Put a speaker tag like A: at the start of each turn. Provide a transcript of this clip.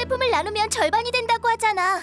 A: 제품을 나누면 절반이 된다고 하잖아.